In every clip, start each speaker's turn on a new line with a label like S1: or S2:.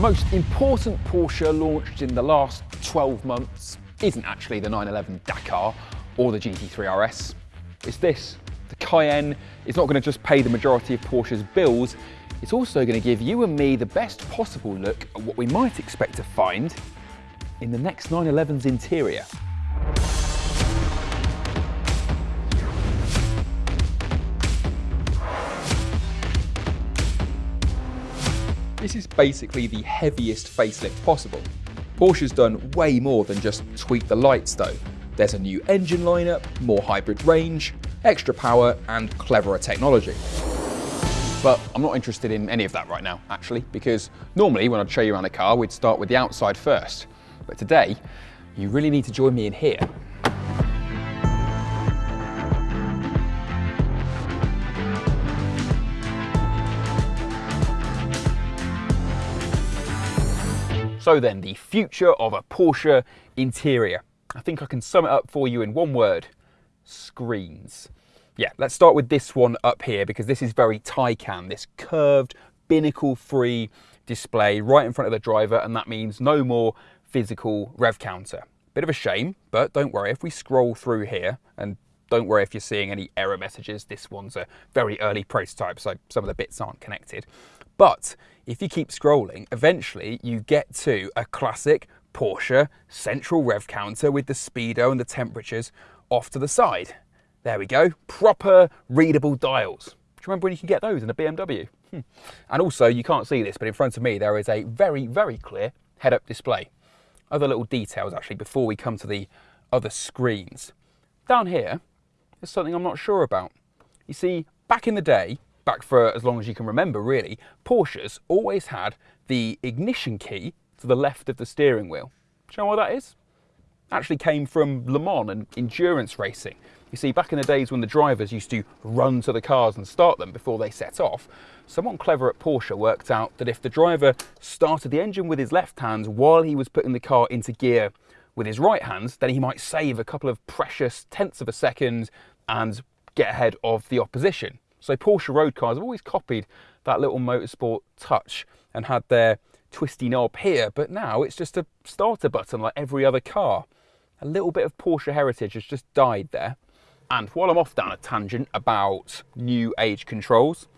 S1: most important Porsche launched in the last 12 months isn't actually the 911 Dakar or the GT3 RS. It's this. The Cayenne is not going to just pay the majority of Porsche's bills, it's also going to give you and me the best possible look at what we might expect to find in the next 911's interior. This is basically the heaviest facelift possible. Porsche's done way more than just tweak the lights though. There's a new engine lineup, more hybrid range, extra power and cleverer technology. But I'm not interested in any of that right now, actually, because normally when I'd show you around a car, we'd start with the outside first. But today, you really need to join me in here. So then, the future of a Porsche interior. I think I can sum it up for you in one word, screens. Yeah, let's start with this one up here because this is very Taycan, this curved, binnacle-free display right in front of the driver and that means no more physical rev counter. Bit of a shame, but don't worry, if we scroll through here, and don't worry if you're seeing any error messages, this one's a very early prototype, so some of the bits aren't connected. But if you keep scrolling, eventually you get to a classic Porsche central rev counter with the speedo and the temperatures off to the side. There we go, proper readable dials. Do you remember when you could get those in a BMW? Hmm. And also, you can't see this, but in front of me there is a very, very clear head-up display. Other little details actually before we come to the other screens. Down here, there's something I'm not sure about. You see, back in the day, back for as long as you can remember really, Porsches always had the ignition key to the left of the steering wheel. Do you know what that is? Actually came from Le Mans and endurance racing. You see, back in the days when the drivers used to run to the cars and start them before they set off, someone clever at Porsche worked out that if the driver started the engine with his left hand while he was putting the car into gear with his right hand, then he might save a couple of precious tenths of a second and get ahead of the opposition. So Porsche road cars have always copied that little motorsport touch and had their twisty knob here, but now it's just a starter button like every other car. A little bit of Porsche heritage has just died there. And while I'm off down a tangent about new age controls,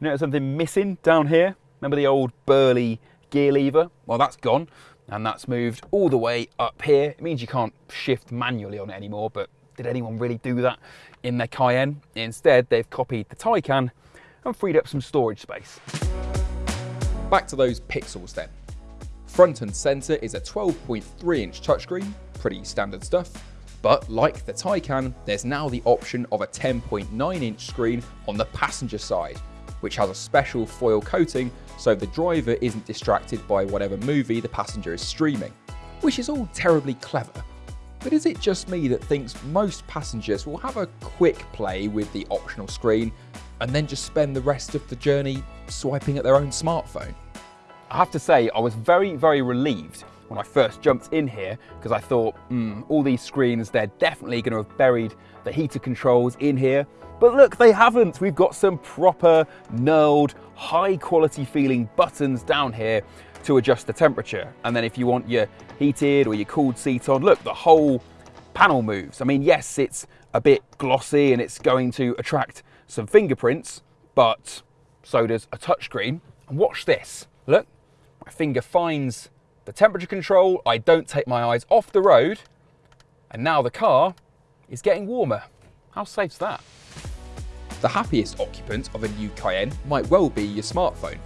S1: you know something missing down here? Remember the old burly gear lever? Well, that's gone and that's moved all the way up here. It means you can't shift manually on it anymore, but did anyone really do that in their Cayenne? Instead, they've copied the Taycan and freed up some storage space. Back to those pixels then. Front and centre is a 12.3 inch touchscreen, pretty standard stuff. But like the Taycan, there's now the option of a 10.9 inch screen on the passenger side, which has a special foil coating so the driver isn't distracted by whatever movie the passenger is streaming. Which is all terribly clever, but is it just me that thinks most passengers will have a quick play with the optional screen and then just spend the rest of the journey swiping at their own smartphone? I have to say, I was very, very relieved when I first jumped in here because I thought, hmm, all these screens, they're definitely going to have buried the heater controls in here. But look, they haven't. We've got some proper, knurled, high quality feeling buttons down here to adjust the temperature. And then if you want your heated or your cooled seat on, look, the whole panel moves. I mean, yes, it's a bit glossy and it's going to attract some fingerprints, but so does a touchscreen. And watch this. Look, my finger finds the temperature control. I don't take my eyes off the road. And now the car is getting warmer. How safe's that? The happiest occupant of a new Cayenne might well be your smartphone.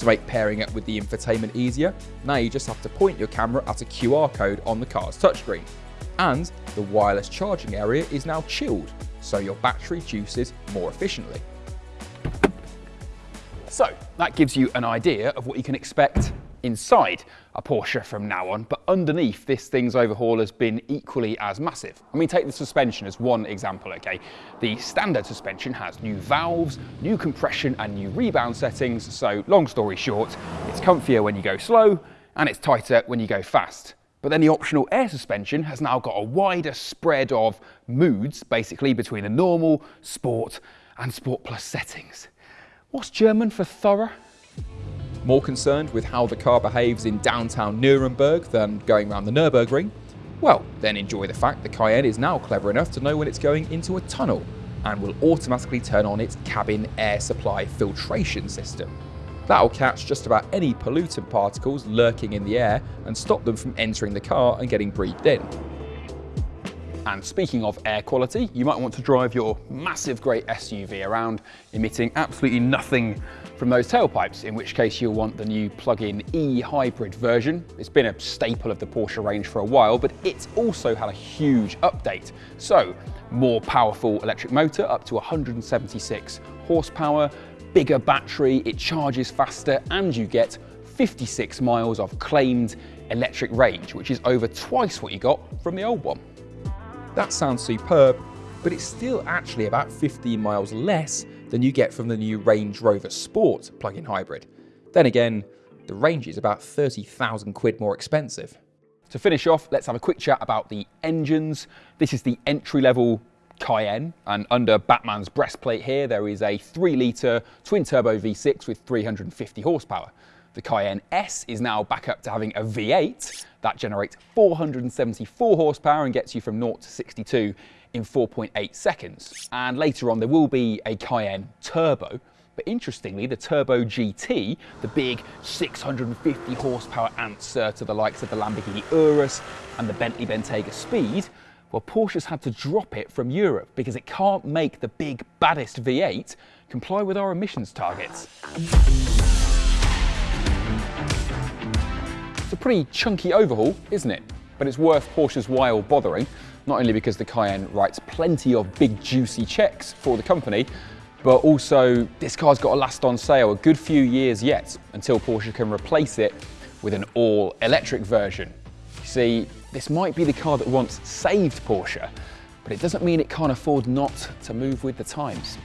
S1: To make pairing up with the infotainment easier, now you just have to point your camera at a QR code on the car's touchscreen. And the wireless charging area is now chilled, so your battery juices more efficiently. So that gives you an idea of what you can expect inside a Porsche from now on, but underneath this thing's overhaul has been equally as massive. I mean, take the suspension as one example, okay? The standard suspension has new valves, new compression and new rebound settings, so long story short, it's comfier when you go slow and it's tighter when you go fast. But then the optional air suspension has now got a wider spread of moods, basically between the normal, sport and sport plus settings. What's German for thorough? More concerned with how the car behaves in downtown Nuremberg than going around the Nürburgring? Well, then enjoy the fact the Cayenne is now clever enough to know when it's going into a tunnel and will automatically turn on its cabin air supply filtration system. That'll catch just about any pollutant particles lurking in the air and stop them from entering the car and getting breathed in. And speaking of air quality, you might want to drive your massive great SUV around emitting absolutely nothing from those tailpipes, in which case you'll want the new plug-in e-hybrid version. It's been a staple of the Porsche range for a while, but it's also had a huge update. So, more powerful electric motor up to 176 horsepower, bigger battery, it charges faster, and you get 56 miles of claimed electric range, which is over twice what you got from the old one. That sounds superb, but it's still actually about 15 miles less than you get from the new Range Rover Sport plug-in hybrid. Then again, the range is about 30,000 quid more expensive. To finish off, let's have a quick chat about the engines. This is the entry-level Cayenne, and under Batman's breastplate here, there is a 3-litre twin-turbo V6 with 350 horsepower. The Cayenne S is now back up to having a V8 that generates 474 horsepower and gets you from 0 to 62 in 4.8 seconds. And later on, there will be a Cayenne Turbo. But interestingly, the Turbo GT, the big 650 horsepower answer to the likes of the Lamborghini Urus and the Bentley Bentayga Speed, well, Porsche's had to drop it from Europe because it can't make the big baddest V8 comply with our emissions targets. It's a pretty chunky overhaul, isn't it? But it's worth Porsche's while bothering, not only because the Cayenne writes plenty of big juicy checks for the company, but also this car's got to last on sale a good few years yet until Porsche can replace it with an all-electric version. You see, this might be the car that once saved Porsche, but it doesn't mean it can't afford not to move with the times.